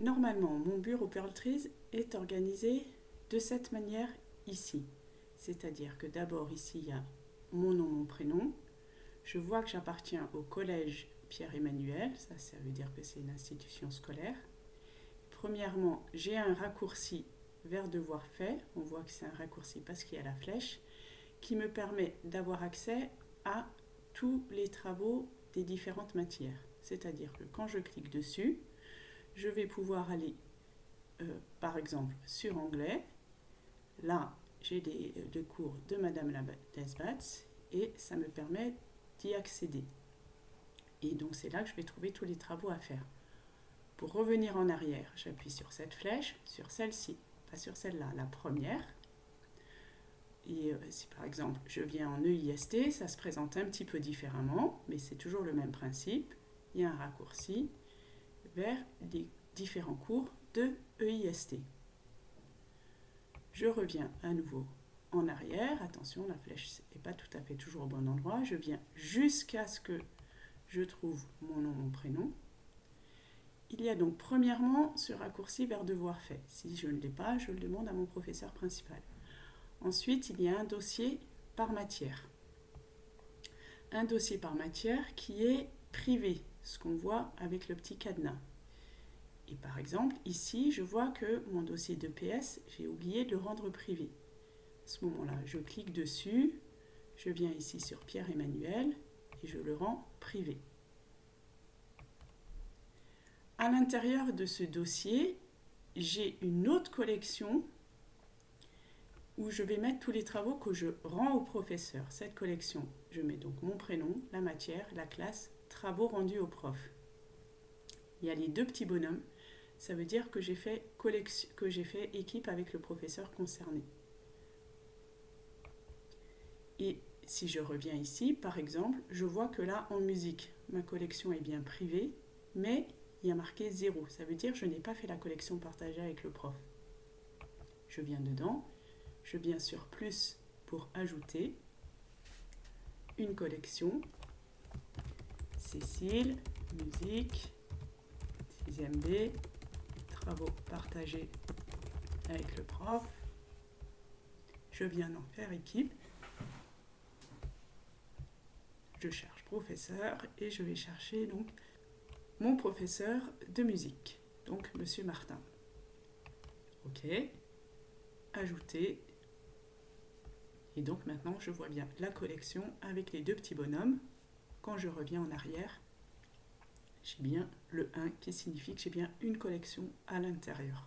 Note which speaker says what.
Speaker 1: Normalement, mon bureau Pearl Trees est organisé de cette manière ici. C'est-à-dire que d'abord ici, il y a mon nom, mon prénom. Je vois que j'appartiens au collège Pierre-Emmanuel, ça, ça veut dire que c'est une institution scolaire. Premièrement, j'ai un raccourci vers devoir fait. On voit que c'est un raccourci parce qu'il y a la flèche qui me permet d'avoir accès à tous les travaux des différentes matières. C'est-à-dire que quand je clique dessus, je vais pouvoir aller, euh, par exemple, sur anglais. Là, j'ai des, euh, cours de Madame Desbats et ça me permet d'y accéder. Et donc, c'est là que je vais trouver tous les travaux à faire. Pour revenir en arrière, j'appuie sur cette flèche, sur celle-ci, pas sur celle-là, la première. Et euh, si par exemple je viens en EIST, ça se présente un petit peu différemment, mais c'est toujours le même principe. Il y a un raccourci vers les différents cours de EIST. Je reviens à nouveau en arrière. Attention, la flèche n'est pas tout à fait toujours au bon endroit. Je viens jusqu'à ce que je trouve mon nom, mon prénom. Il y a donc premièrement ce raccourci vers devoir fait. Si je ne l'ai pas, je le demande à mon professeur principal. Ensuite, il y a un dossier par matière. Un dossier par matière qui est privé, ce qu'on voit avec le petit cadenas. Et par exemple, ici, je vois que mon dossier de PS, j'ai oublié de le rendre privé. À ce moment-là, je clique dessus, je viens ici sur Pierre-Emmanuel et je le rends privé. À l'intérieur de ce dossier, j'ai une autre collection où je vais mettre tous les travaux que je rends au professeur. Cette collection, je mets donc mon prénom, la matière, la classe, travaux rendus au prof. Il y a les deux petits bonhommes ça veut dire que j'ai fait, fait équipe avec le professeur concerné. Et si je reviens ici, par exemple, je vois que là, en musique, ma collection est bien privée, mais il y a marqué 0. Ça veut dire que je n'ai pas fait la collection partagée avec le prof. Je viens dedans, je viens sur plus pour ajouter une collection. Cécile, musique, 6ème B, travaux partagés avec le prof. Je viens d'en faire équipe. Je cherche professeur et je vais chercher donc mon professeur de musique, donc Monsieur Martin. OK. Ajouter. Et donc maintenant, je vois bien la collection avec les deux petits bonhommes. Quand je reviens en arrière, j'ai bien le 1 qui signifie que j'ai bien une collection à l'intérieur.